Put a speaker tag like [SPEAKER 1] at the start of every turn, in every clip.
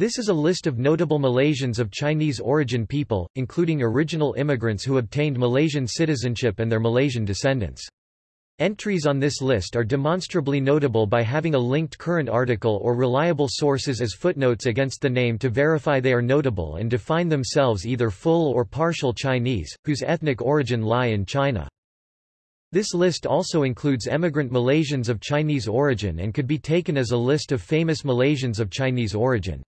[SPEAKER 1] This is a list of notable Malaysians of Chinese origin people, including original immigrants who obtained Malaysian citizenship and their Malaysian descendants. Entries on this list are demonstrably notable by having a linked current article or reliable sources as footnotes against the name to verify they are notable and define themselves either full or partial Chinese, whose ethnic origin lie in China. This list also includes emigrant Malaysians of Chinese origin and could be taken as a list of famous Malaysians of Chinese origin.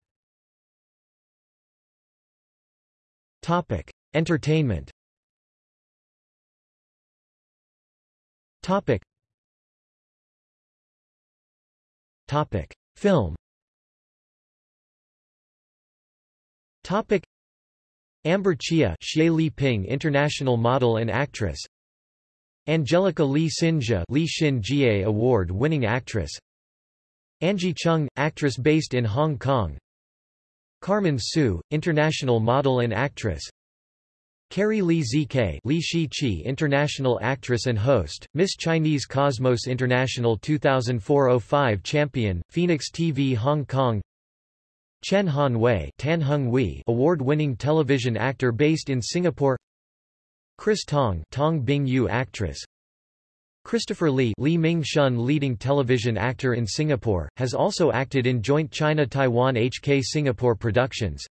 [SPEAKER 1] Topic: Entertainment. Topic. Topic: Film. Topic: Amber Chia, Xie Li Ping, international model and actress. Angelica Lee Sinja, Lee Jie award-winning actress. Angie Chung, actress based in Hong Kong. Carmen Soo, international model and actress. Carrie Lee ZK Li Shi international actress and host, Miss Chinese Cosmos International 2004-05 champion, Phoenix TV Hong Kong. Chen Han Wei Tan Hung Wei award-winning television actor based in Singapore. Chris Tong Tong Bing Yu actress Christopher Lee Lee Ming Shun leading television actor in Singapore, has also acted in joint China-Taiwan HK Singapore productions.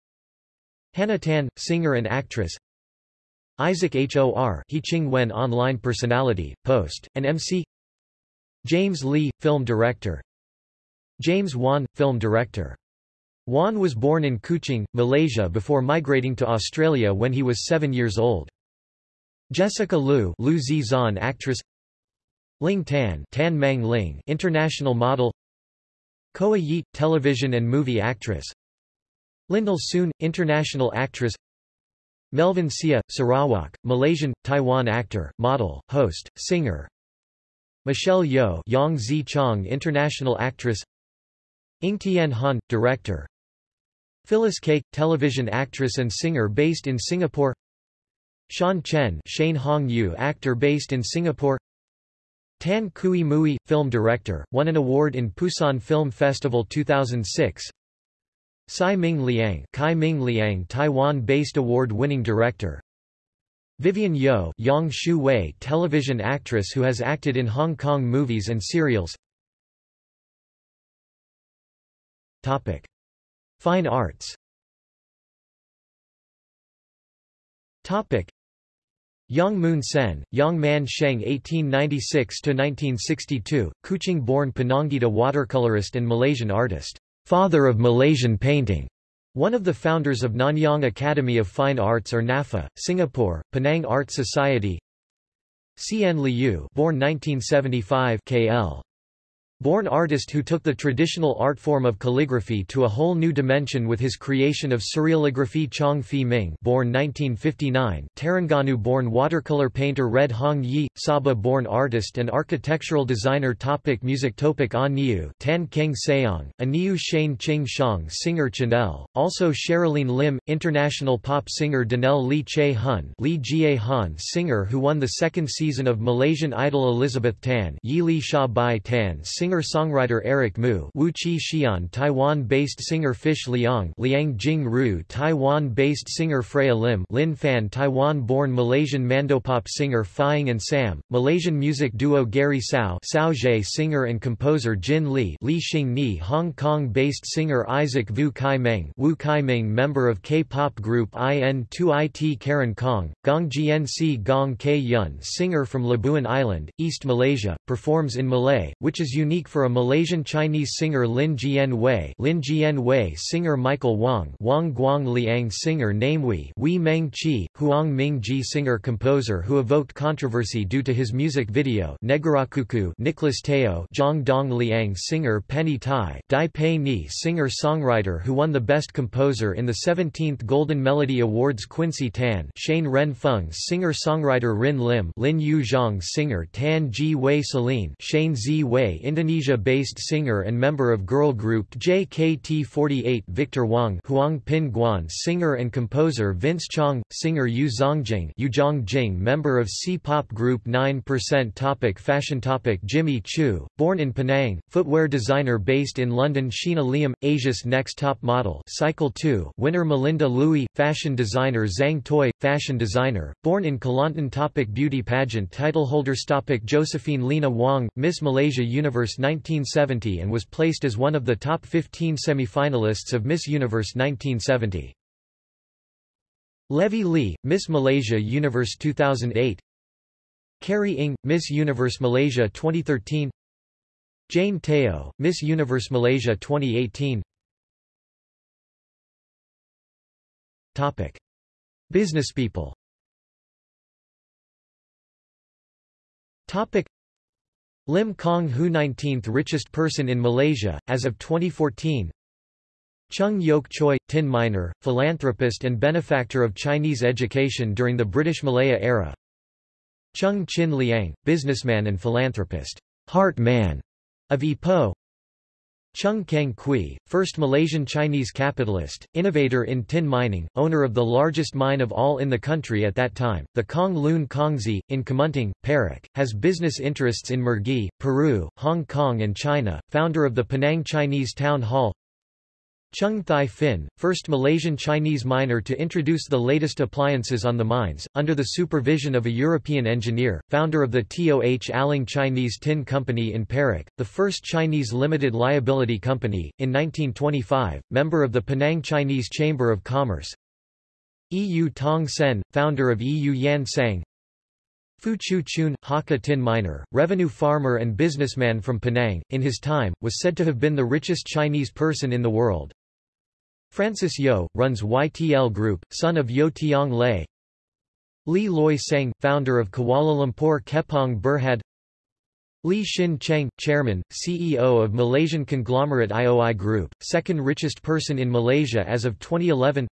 [SPEAKER 1] Hannah Tan, singer and actress. Isaac Hor He Ching Wen online personality, post, and MC James Lee, film director. James Wan, film director. Wan was born in Kuching, Malaysia before migrating to Australia when he was seven years old. Jessica Liu, Liu Zizan actress Ling Tan, Tan Mang Ling, international model. Koe Yeet, television and movie actress. Lyndall Soon, international actress. Melvin Sia, Sarawak, Malaysian, Taiwan actor, model, host, singer. Michelle Yeoh, Yang Zi Chong, international actress. Ng Tien Han, director. Phyllis Quek, television actress and singer based in Singapore. Sean Chen, Shane Hong Yu, actor based in Singapore. Tan Kui Mui, film director, won an award in Pusan Film Festival 2006. Tsai Ming Liang, Kai Ming Liang Taiwan-based award-winning director. Vivian Yeoh, Yang Shu Wei, television actress who has acted in Hong Kong movies and serials. Topic: Fine arts. Topic: Yang Moon Sen, Yang Man Sheng 1896–1962, Kuching-born Penangite watercolorist and Malaysian artist, father of Malaysian painting. One of the founders of Nanyang Academy of Fine Arts or NAFA, Singapore, Penang Art Society. Cien Liu, born 1975, KL. Born artist who took the traditional art form of calligraphy to a whole new dimension with his creation of surrealography Chong Fi Ming born 1959, Terengganu-born watercolor painter Red Hong Yi, Sabah-born artist and architectural designer Topic Music Topic A Niu Tan Keng Seong, Aniu Shane Ching Shang singer Chanel, also Sherilyn Lim, international pop singer Danelle Lee Che Hun Lee Jie Han singer who won the second season of Malaysian Idol Elizabeth Tan Yi Li Sha Bai Tan singer Singer-songwriter Eric Moo Wu Chi Xian Taiwan-based singer Fish Liang Liang Jing Ru Taiwan-based singer Freya Lim Lin Fan Taiwan-born Malaysian mandopop singer Fying and Sam, Malaysian music duo Gary Sao Sao Jay singer and composer Jin Lee Li Xing Ni Hong Kong-based singer Isaac Voo Kai Meng Wu Kai Meng member of K-pop group IN2IT Karen Kong, Gong GNC Gong K Yun singer from Labuan Island, East Malaysia, performs in Malay, which is unique for a Malaysian Chinese singer Lin Jian Wei Lin Jian Wei singer Michael Wang Wang Guang Liang singer Namewei Wei Wei Meng Chi, Huang Ming Ji singer-composer who evoked controversy due to his music video Negarakuku Nicholas Teo Zhang Dong Liang singer Penny Tai Dai Pei Ni singer-songwriter who won the Best Composer in the 17th Golden Melody Awards Quincy Tan Shane Ren Feng singer-songwriter Rin Lim Lin Yu Zhang singer Tan Ji Wei Celine Shane Z Wei Indonesian Indonesia-based singer and member of girl group JKT48 Victor Wang Huang Pin Guan singer and composer Vince Chong, singer Yu Zongjing Yu Zongjing member of C-pop group 9% topic Fashion topic Jimmy Choo, born in Penang, footwear designer based in London Sheena Liam, Asia's Next Top Model Cycle 2 winner Melinda Louis, fashion designer Zang Toi, fashion designer, born in Kelantan topic Beauty pageant titleholders topic Josephine Lena Wong, Miss Malaysia Universe 1970 and was placed as one of the top 15 semi-finalists of Miss Universe 1970. Levy Lee, Miss Malaysia Universe 2008 Carrie Ng, Miss Universe Malaysia 2013 Jane Teo, Miss Universe Malaysia 2018 Topic. Businesspeople Topic. Lim Kong Hu 19th richest person in Malaysia, as of 2014 Chung Yok Choi, tin miner, philanthropist and benefactor of Chinese education during the British Malaya era. Chung Chin Liang, businessman and philanthropist, heart man of Ipoh Chung Keng Kui, first Malaysian Chinese capitalist, innovator in tin mining, owner of the largest mine of all in the country at that time, the Kong Lun Kongsi, in Kemunting, Perak, has business interests in Mergui, Peru, Hong Kong and China, founder of the Penang Chinese Town Hall Chung Thye Phin, first Malaysian Chinese miner to introduce the latest appliances on the mines, under the supervision of a European engineer, founder of the TOH Aling Chinese Tin Company in Perak, the first Chinese limited liability company, in 1925, member of the Penang Chinese Chamber of Commerce Eu Tong Sen, founder of Eu Yan Sang Fu Chu Chun, Hakka tin miner, revenue farmer and businessman from Penang, in his time, was said to have been the richest Chinese person in the world. Francis Yeoh, runs YTL Group, son of Yeoh Tiong Lay. Lee Loi Seng, founder of Kuala Lumpur Kepong Berhad Lee Shin Cheng, chairman, CEO of Malaysian conglomerate IOI Group, second richest person in Malaysia as of 2011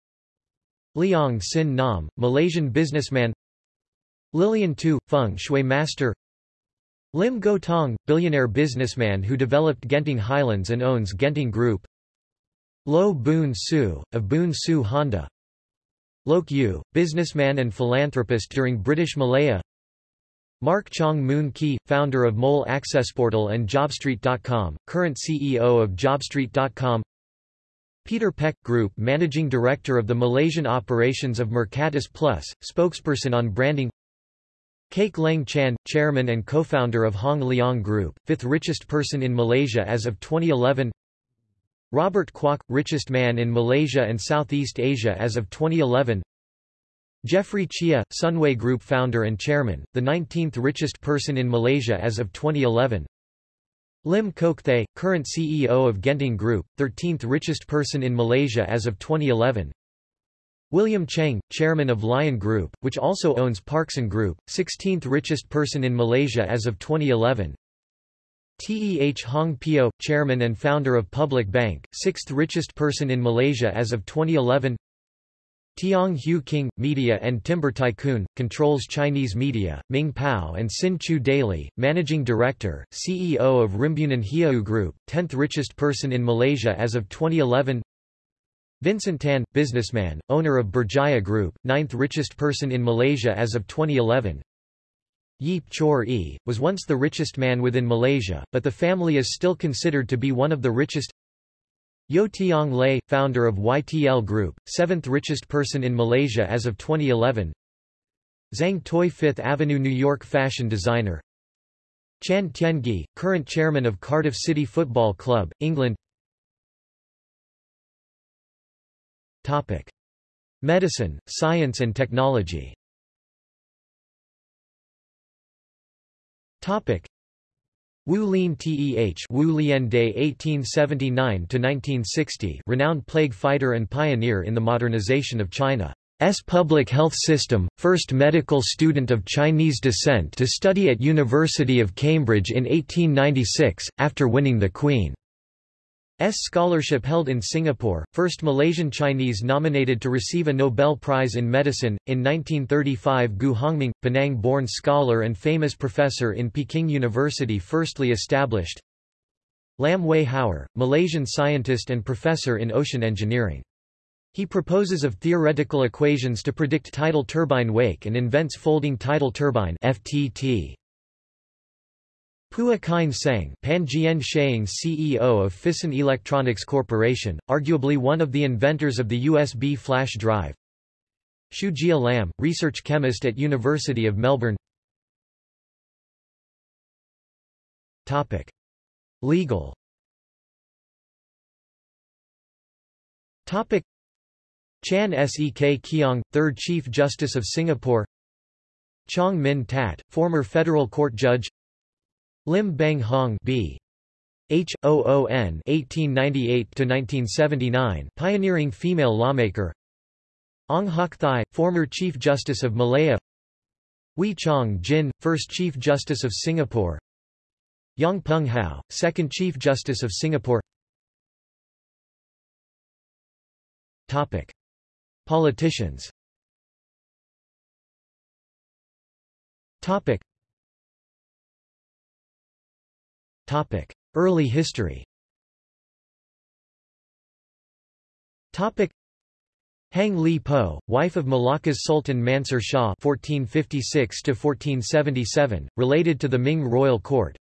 [SPEAKER 1] Leong Sin Nam, Malaysian businessman. Lillian Too, feng shui master. Lim Goh Tong, billionaire businessman who developed Genting Highlands and owns Genting Group Loh Boon Siew, of Boon Siew Honda. Loke Yew, businessman and philanthropist during British Malaya. Mark Chong Moon Ki, founder of Mole Accessportal and JobStreet.com, current CEO of JobStreet.com Peter Peck Group Managing Director of the Malaysian operations of Mercatus Plus, spokesperson on branding. Quek Leng Chan, chairman and co-founder of Hong Leong Group, fifth richest person in Malaysia as of 2011 Robert Kuok, richest man in Malaysia and Southeast Asia as of 2011 Jeffrey Cheah, Sunway Group founder and chairman, the 19th richest person in Malaysia as of 2011 Lim Kok Thay, current CEO of Genting Group, 13th richest person in Malaysia as of 2011 William Cheng, chairman of Lion Group, which also owns Parkson Group, 16th richest person in Malaysia as of 2011 Teh Hong Piow, chairman and founder of Public Bank, sixth richest person in Malaysia as of 2011 Tiong Hiew King, media and timber tycoon, controls Chinese media, Ming Pao and Sin Chew Daily, managing director, CEO of Rimbunan Hijau Group, 10th richest person in Malaysia as of 2011 Vincent Tan, businessman, owner of Berjaya Group, 9th richest person in Malaysia as of 2011 Yeap Chor E, was once the richest man within Malaysia, but the family is still considered to be one of the richest. Yeoh Tiong Lay, founder of YTL Group, seventh richest person in Malaysia as of 2011. Zang Toi Fifth Avenue New York fashion designer. Chan Tien Ghee, current chairman of Cardiff City Football Club, England. Topic. Medicine, science and technology Topic. Wu Lin Teh Wu Lian Day 1879–1960 renowned plague fighter and pioneer in the modernization of China's public health system, first medical student of Chinese descent to study at University of Cambridge in 1896, after winning the Queen. S scholarship held in Singapore, first Malaysian Chinese nominated to receive a Nobel Prize in Medicine. In 1935 Gu Hongming, Penang-born scholar and famous professor in Peking University firstly established Lam Wei Hauer, Malaysian scientist and professor in ocean engineering. He proposes of theoretical equations to predict tidal turbine wake and invents folding tidal turbine FTT. Pua Kine Seng Panjian Sheang CEO of Phison Electronics Corporation, arguably one of the inventors of the USB flash drive. Shu Jia Lam, research chemist at University of Melbourne Topic. Legal Topic. Chan Sek Keong, 3rd Chief Justice of Singapore Chong Min Tat, former federal court judge Lim Beng Hong B. H. O. O. N. 1898–1979 pioneering female lawmaker Ong Hock Thye, former Chief Justice of Malaya Wee Chong Jin, First Chief Justice of Singapore Yong Pung How, Second Chief Justice of Singapore Topic. Politicians Topic. Topic. Early history Topic. Hang Li Po, wife of Malacca's Sultan Mansur Shah (1456–1477), related to the Ming royal court.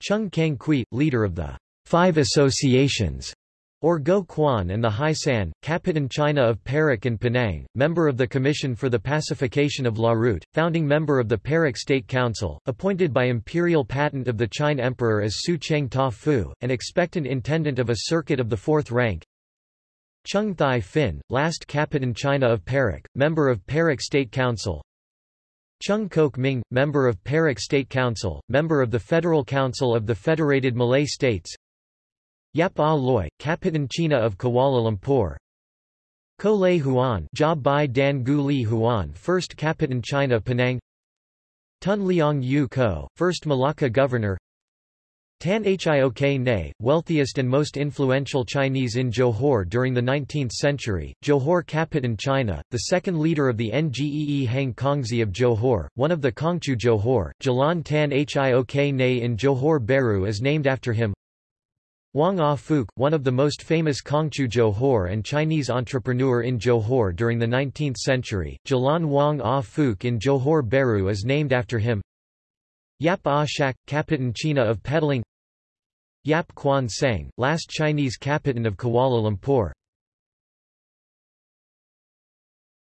[SPEAKER 1] Chung Kang Kui, leader of the Five Associations, or Go Quan and the Hai San, Capitan China of Perak and Penang, member of the Commission for the Pacification of Larut, founding member of the Perak State Council, appointed by imperial patent of the Qing Emperor as Su Cheng Ta Fu, and expectant intendant of a circuit of the fourth rank. Chung Thye Phin, last Capitan China of Perak, member of Perak State Council. Chung Kok Ming, member of Perak State Council, member of the Federal Council of the Federated Malay States. Yap Ah Loy, Kapitan China of Kuala Lumpur. Koh Lay Huan Jia Bai Dan Gu Li Huan First Kapitan China Penang. Tun Leong Yu Ko, First Malacca Governor. Tan Hiok Ne, wealthiest and most influential Chinese in Johor during the 19th century, Johor Kapitan China, the second leader of the Ngee Hang Kongsi of Johor, one of the Kongchu Johor, Jalan Tan Hiok Ne in Johor Bahru is named after him Wong Ah Fook, one of the most famous Kongchu Johor and Chinese entrepreneur in Johor during the 19th century, Jalan Wong Ah Fook in Johor Bahru is named after him. Yap Ah Shak, Capitan China of Petaling Yap Kwan Seng, last Chinese Capitan of Kuala Lumpur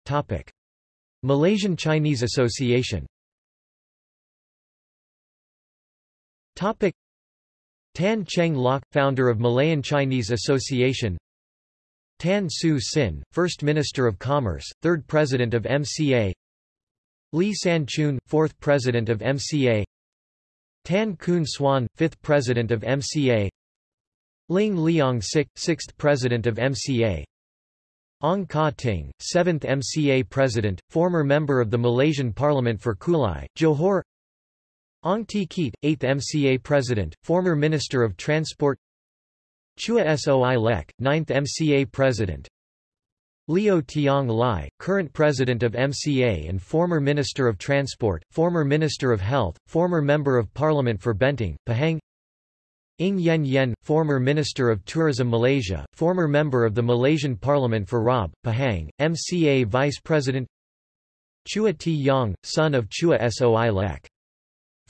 [SPEAKER 1] Topic. Malaysian Chinese Association Topic. Tan Cheng Lock, founder of Malayan Chinese Association. Tan Siew Sin, First Minister of Commerce, Third President of MCA Lee San Choon, Fourth President of MCA Tan Koon Swan, Fifth President of MCA Ling Liong Sik, Sixth President of MCA Ong Ka Ting, 7th MCA President, former member of the Malaysian Parliament for Kulai, Johor Ong Tee Keat, 8th MCA President, former Minister of Transport Chua Soi Lek, 9th MCA President Liow Tiong Lai, current President of MCA and former Minister of Transport, former Minister of Health, former Member of Parliament for Bentong, Pahang Ng Yen Yen, former Minister of Tourism Malaysia, former member of the Malaysian Parliament for Raub, Pahang, MCA Vice President Chua T. Yang, son of Chua Soi Lek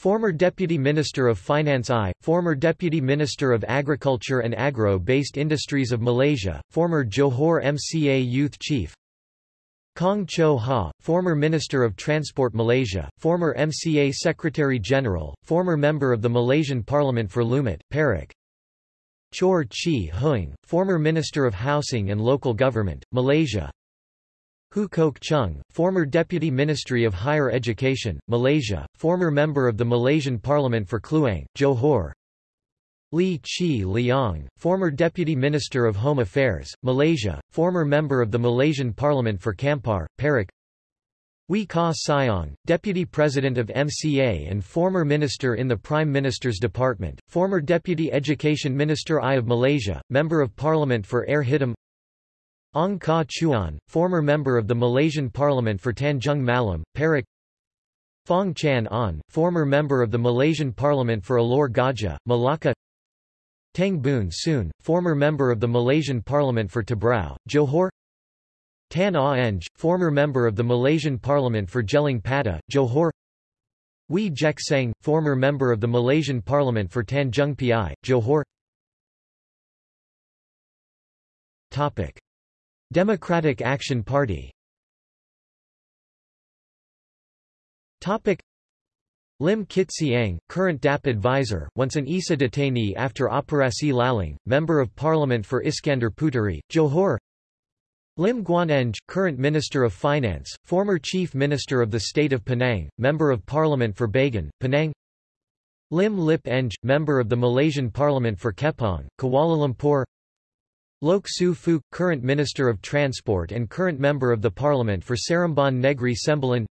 [SPEAKER 1] Former Deputy Minister of Finance I, former Deputy Minister of Agriculture and Agro-Based Industries of Malaysia, former Johor MCA Youth Chief Kong Cho Ha, former Minister of Transport Malaysia, former MCA Secretary-General, former member of the Malaysian Parliament for Lumut, Perak Chor Chi Huing, former Minister of Housing and Local Government, Malaysia Hu Kok Chung, former Deputy Ministry of Higher Education, Malaysia, former member of the Malaysian Parliament for Kluang, Johor. Li Chi Liang, former Deputy Minister of Home Affairs, Malaysia, former member of the Malaysian Parliament for Kampar, Perak. Wee Ka Siong, Deputy President of MCA and former Minister in the Prime Minister's Department, former Deputy Education Minister I of Malaysia, Member of Parliament for Air Hitam Ong Ka Chuan, former member of the Malaysian Parliament for Tanjung Malam, Perak. Fong Chan An, former member of the Malaysian Parliament for Alor Gajah, Malacca. Teng Boon Soon, former member of the Malaysian Parliament for Tebrau, Johor. Tan Ah Eng, former member of the Malaysian Parliament for Gelang Patah, Johor. Wee Jek Seng, former member of the Malaysian Parliament for Tanjung Piai, Johor. Topic. Democratic Action Party. Topic. Lim Kit Siang, current DAP advisor, once an ISA detainee after Operasi Lalang, Member of Parliament for Iskandar Puteri, Johor. Lim Guan Eng, current Minister of Finance, former Chief Minister of the State of Penang, Member of Parliament for Bagan, Penang. Lim Lip Eng, Member of the Malaysian Parliament for Kepong, Kuala Lumpur Loke Siew Fook, current Minister of Transport and current Member of the Parliament for Seremban Negeri Sembilan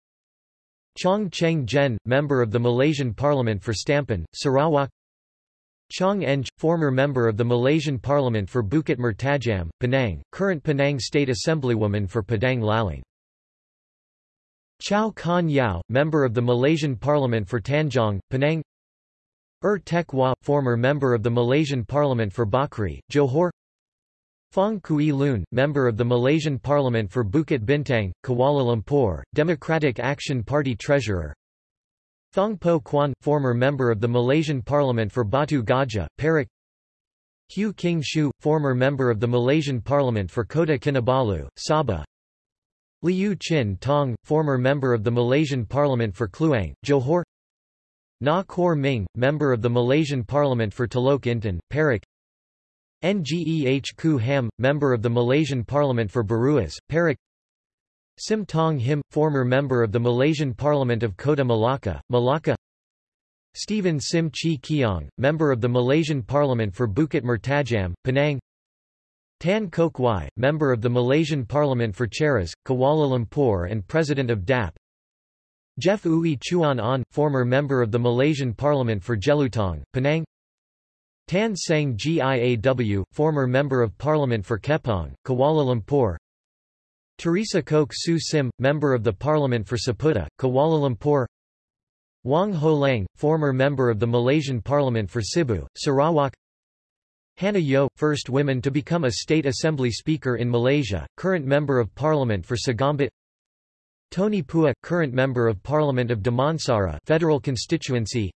[SPEAKER 1] Chong Cheng Jen, member of the Malaysian Parliament for Stampin, Sarawak. Chong Eng, former member of the Malaysian Parliament for Bukit Mertajam, Penang, current Penang State Assemblywoman for Padang Lalang. Chow Khan Yao, member of the Malaysian Parliament for Tanjong, Penang. Er Tek Wah, former member of the Malaysian Parliament for Bakri, Johor Fong Kui Lun, member of the Malaysian Parliament for Bukit Bintang, Kuala Lumpur, Democratic Action Party Treasurer. Thong Po Kwan, former member of the Malaysian Parliament for Batu Gajah, Perak. Hugh King Shu, former member of the Malaysian Parliament for Kota Kinabalu, Sabah. Liew Chin Tong, former member of the Malaysian Parliament for Kluang, Johor. Nga Kor Ming, member of the Malaysian Parliament for Telok Intan, Perak Ngeh Koo Ham, member of the Malaysian Parliament for Beruas, Perak. Sim Tong Him, former member of the Malaysian Parliament of Kota Malacca, Malacca. Stephen Sim Chi Keong, member of the Malaysian Parliament for Bukit Mertajam, Penang. Tan Kok Wai, member of the Malaysian Parliament for Cheras, Kuala Lumpur and President of DAP Jeff Ui Chuan An, former member of the Malaysian Parliament for Jelutong, Penang Tan Seng Giaw, former Member of Parliament for Kepong, Kuala Lumpur. Teresa Kok Su Sim, Member of the Parliament for Seputeh, Kuala Lumpur. Wong Ho Lang, former Member of the Malaysian Parliament for Sibu, Sarawak. Hannah Yeoh, first woman to become a State Assembly Speaker in Malaysia, current Member of Parliament for Segambut. Tony Pua, current Member of Parliament of Damansara Federal Constituency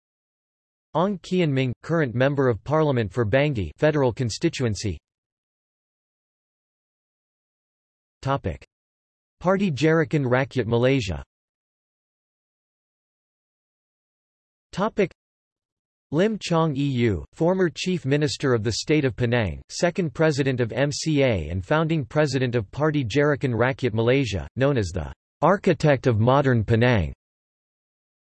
[SPEAKER 1] Ong Kian Ming, current Member of Parliament for Bangi Federal Constituency Topic. Parti Gerakan Rakyat Malaysia Topic. Lim Chong Eu, former Chief Minister of the State of Penang, second President of MCA and founding President of Party Gerakan Rakyat Malaysia, known as the architect of modern Penang.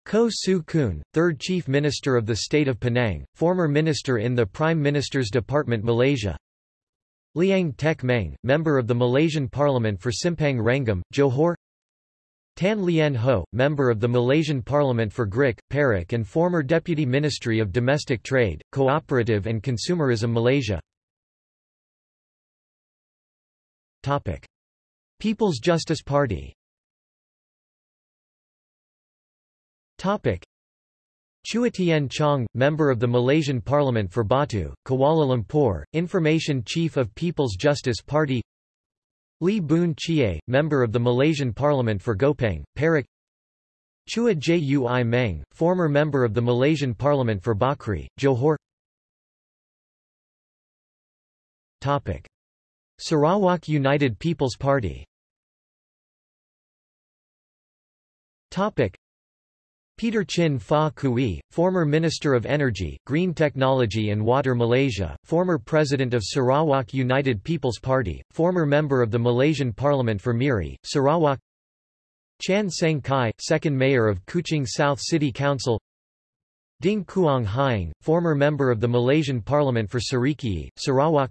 [SPEAKER 1] Koh Tsu Koon, third Chief Minister of the State of Penang, former Minister in the Prime Minister's Department Malaysia. Liang Tek Meng, member of the Malaysian Parliament for Simpang Renggam, Johor. Tan Lien Ho, member of the Malaysian Parliament for Grik, Perak and former Deputy Ministry of Domestic Trade, Cooperative and Consumerism Malaysia. Topic. People's Justice Party Topic. Chua Tien Chong, member of the Malaysian Parliament for Batu, Kuala Lumpur, Information Chief of People's Justice Party Lee Boon Chie, member of the Malaysian Parliament for Gopeng, Perak Chua Jui Meng, former member of the Malaysian Parliament for Bakri, Johor Topic. Sarawak United People's Party Topic. Peter Chin Fa Kui, former Minister of Energy, Green Technology and Water Malaysia, former President of Sarawak United People's Party, former member of the Malaysian Parliament for Miri, Sarawak. Chan Seng Kai, second Mayor of Kuching South City Council. Ding Kuang Hying, former member of the Malaysian Parliament for Sarikei, Sarawak.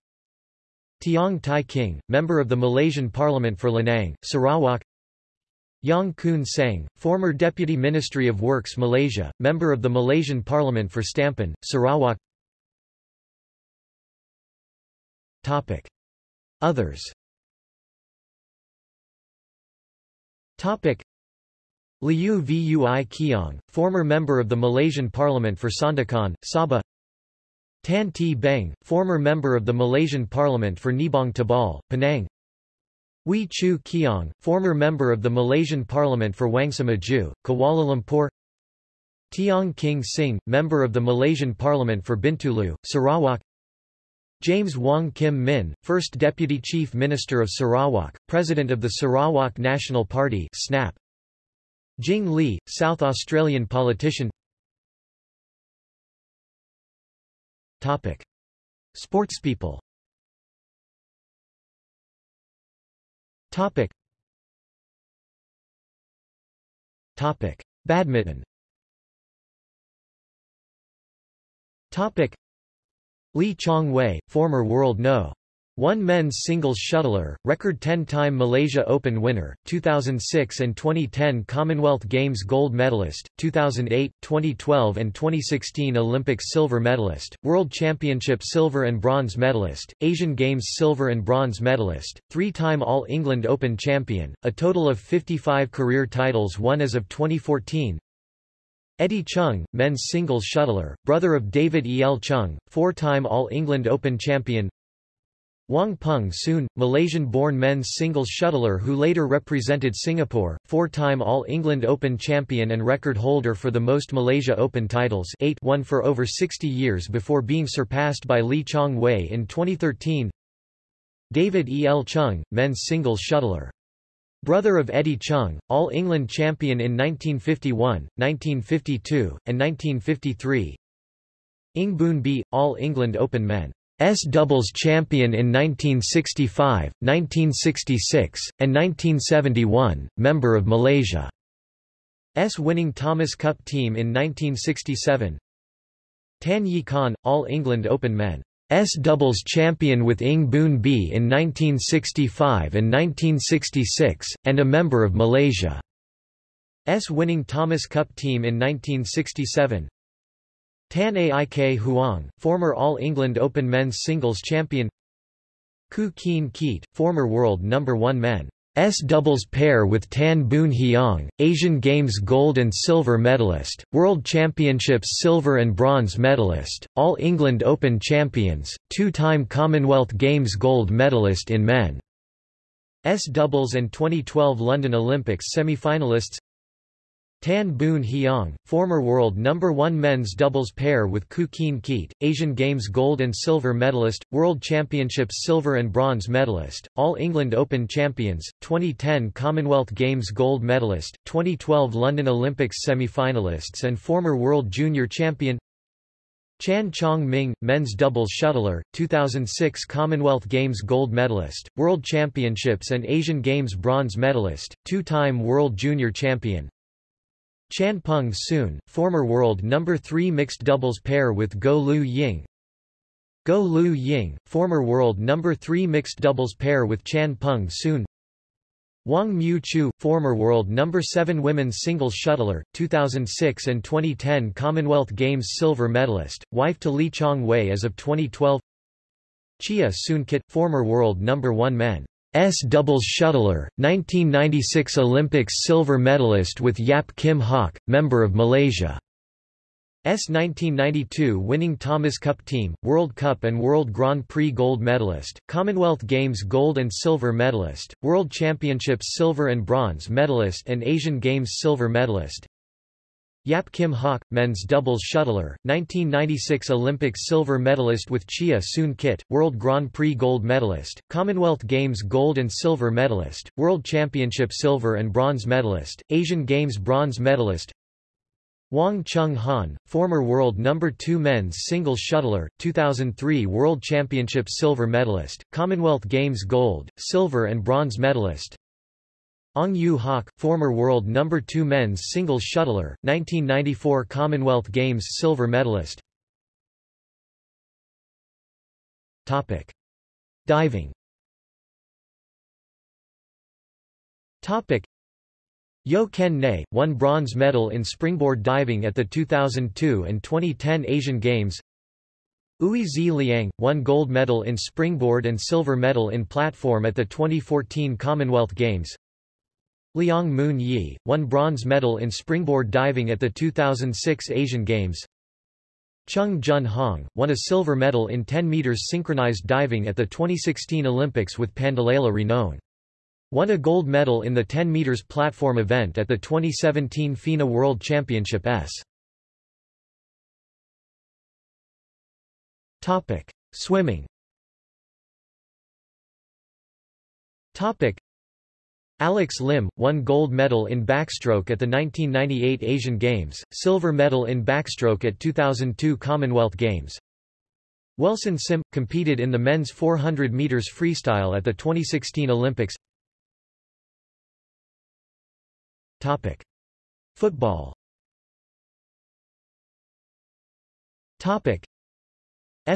[SPEAKER 1] Tiong Tai King, member of the Malaysian Parliament for Lanang, Sarawak Yang Kun Sang, former Deputy Ministry of Works Malaysia, member of the Malaysian Parliament for Stampin, Sarawak Topic. Others Topic. Liew Vui Keong, former member of the Malaysian Parliament for Sandakan, Sabah Tan Tee Beng, former member of the Malaysian Parliament for Nibong Tebal, Penang Wee Choo Keong, former member of the Malaysian Parliament for Wangsa Maju, Kuala Lumpur Tiong King Sing, member of the Malaysian Parliament for Bintulu, Sarawak James Wong Kim Min, first Deputy Chief Minister of Sarawak, President of the Sarawak National Party SNAP. Jing Li, South Australian politician Topic. Sportspeople Topic. Topic. Badminton Topic. Lee Chong Wei, former world no. 1 men's singles shuttler, record 10-time Malaysia Open winner, 2006 and 2010 Commonwealth Games gold medalist, 2008, 2012 and 2016 Olympic silver medalist, World Championship silver and bronze medalist, Asian Games silver and bronze medalist, three-time All-England Open champion, a total of 55 career titles won as of 2014, Eddie Choong, men's singles shuttler, brother of David E. L. Choong, four-time All-England Open champion Wong Peng Soon, Malaysian-born men's singles shuttler who later represented Singapore, four-time All-England Open champion and record holder for the most Malaysia Open titles eight won for over 60 years before being surpassed by Lee Chong Wei in 2013 David E. L. Choong, men's singles shuttler Brother of Eddie Choong, All-England champion in 1951, 1952, and 1953. Ng Boon Bee, All-England Open Men. S doubles champion in 1965, 1966, and 1971, member of Malaysia. S winning Thomas Cup team in 1967. Tan Yee Khan, All England Open Men. S doubles champion with Ng Boon Bee in 1965 and 1966, and a member of Malaysia. S winning Thomas Cup team in 1967. Tan Aik Huang, former All England Open men's singles champion. Koo Kien Keat, former world number 1 men's doubles pair with Tan Boon Heong, Asian Games gold and silver medalist, World Championships silver and bronze medalist, All England Open champions, two-time Commonwealth Games gold medalist in men's doubles and 2012 London Olympics semi-finalists Tan Boon Heong, former world number 1 men's doubles pair with Koo Kien Keat, Asian Games gold and silver medalist, World Championships silver and bronze medalist, All England Open champions, 2010 Commonwealth Games gold medalist, 2012 London Olympics semi-finalists and former world junior champion Chan Chong Ming, men's doubles shuttler, 2006 Commonwealth Games gold medalist, World Championships and Asian Games bronze medalist, two-time world junior champion, Chan Peng Soon, former world number 3 mixed doubles pair with Goh Liu Ying. Goh Liu Ying, former world number 3 mixed doubles pair with Chan Peng Soon. Wong Mew Choo, former world number 7 women's singles shuttler, 2006 and 2010 Commonwealth Games silver medalist, wife to Lee Chong Wei as of 2012. Cheah Soon Kit, former world number 1 men. S. Doubles shuttler, 1996 Olympics silver medalist with Yap Kim Hock, member of Malaysia. S. 1992 winning Thomas Cup team, World Cup and World Grand Prix gold medalist, Commonwealth Games gold and silver medalist, World Championships silver and bronze medalist and Asian Games silver medalist, Yap Kim Hock, men's doubles shuttler, 1996 Olympics silver medalist with Cheah Soon Kit, World Grand Prix gold medalist, Commonwealth Games gold and silver medalist, World Championship silver and bronze medalist, Asian Games bronze medalist, Wong Choong Hann, former world number 2 men's singles shuttler, 2003 World Championship silver medalist, Commonwealth Games gold, silver and bronze medalist, Ong Yu Hak, former world number 2 men's singles shuttler, 1994 Commonwealth Games silver medalist. Topic: Diving. Topic: Yeoh Ken Nee, won bronze medal in springboard diving at the 2002 and 2010 Asian Games. Ui Zi Liang, won gold medal in springboard and silver medal in platform at the 2014 Commonwealth Games. Liang Moon Yi, won bronze medal in springboard diving at the 2006 Asian Games. Chung Jun Hong, won a silver medal in 10 meters synchronized diving at the 2016 Olympics with Pandelela Rinong. Won a gold medal in the 10 meters platform event at the 2017 FINA World Championship S. Topic: Swimming. Topic: Alex Lim, won gold medal in backstroke at the 1998 Asian Games, silver medal in backstroke at 2002 Commonwealth Games. Wilson Sim, competed in the men's 400 meters freestyle at the 2016 Olympics. Topic. Football Topic.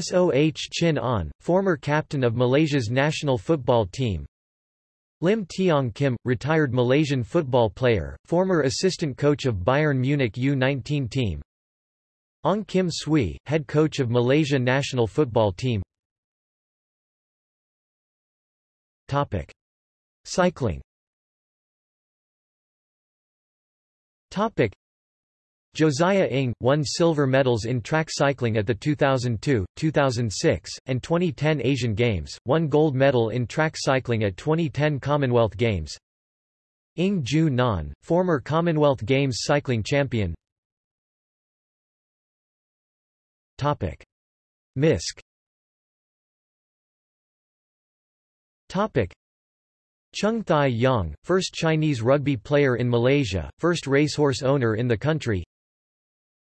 [SPEAKER 1] Soh Chin On, former captain of Malaysia's national football team, Lim Teong Kim, retired Malaysian football player, former assistant coach of Bayern Munich U19 team. Ong Kim Swee, head coach of Malaysia national football team. Topic: Cycling. Topic: Josiah Ng, won silver medals in track cycling at the 2002, 2006, and 2010 Asian Games, won gold medal in track cycling at 2010 Commonwealth Games. Ing Ju Nan, former Commonwealth Games cycling champion Topic. MISC Topic. Chung Thai Yang, first Chinese rugby player in Malaysia, first racehorse owner in the country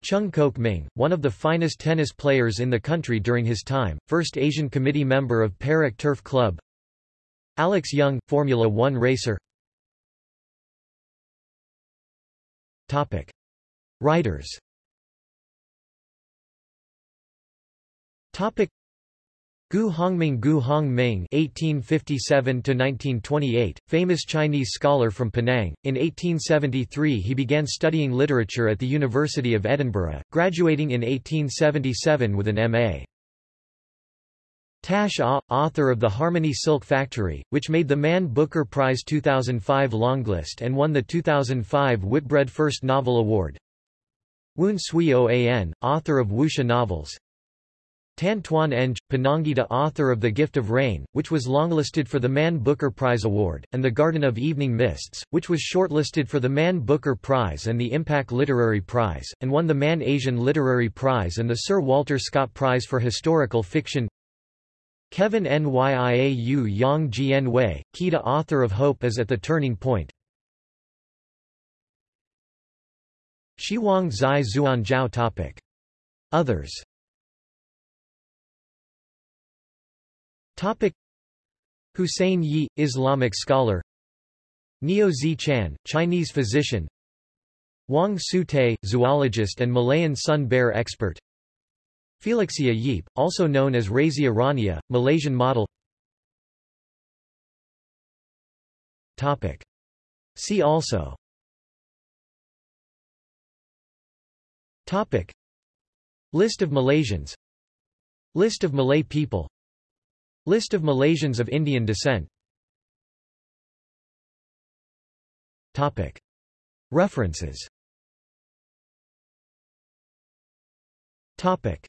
[SPEAKER 1] Chung Kok Ming, one of the finest tennis players in the country during his time, first Asian committee member of Perak Turf Club Alex Yoong, Formula One racer Topic. Writers Topic. Gu Hongming Gu Hongming (1857–1928), famous Chinese scholar from Penang. In 1873, he began studying literature at the University of Edinburgh, graduating in 1877 with an M.A. Tash Ah, author of The Harmony Silk Factory, which made the Man Booker Prize 2005 longlist and won the 2005 Whitbread First Novel Award. Woon Swee Oan, author of Wuxia novels. Tan Twan Eng, Penangite author of The Gift of Rain, which was longlisted for the Man Booker Prize Award, and The Garden of Evening Mists, which was shortlisted for the Man Booker Prize and the IMPAC Literary Prize, and won the Man Asian Literary Prize and the Sir Walter Scott Prize for Historical Fiction. Kevin Nyiau Yang Jian Wei, Kita author of Hope is at the Turning Point. Shiwang Zai Zuan Zhao topic. Others Topic. Hussein Yi, Islamic scholar. Neo Zi Chan, Chinese physician. Wang Su-te, zoologist and Malayan sun bear expert. Felixia Yeep, also known as Razia Rania, Malaysian model. Topic. See also. Topic. List of Malaysians. List of Malay people List of Malaysians of Indian descent Topic. References Topic.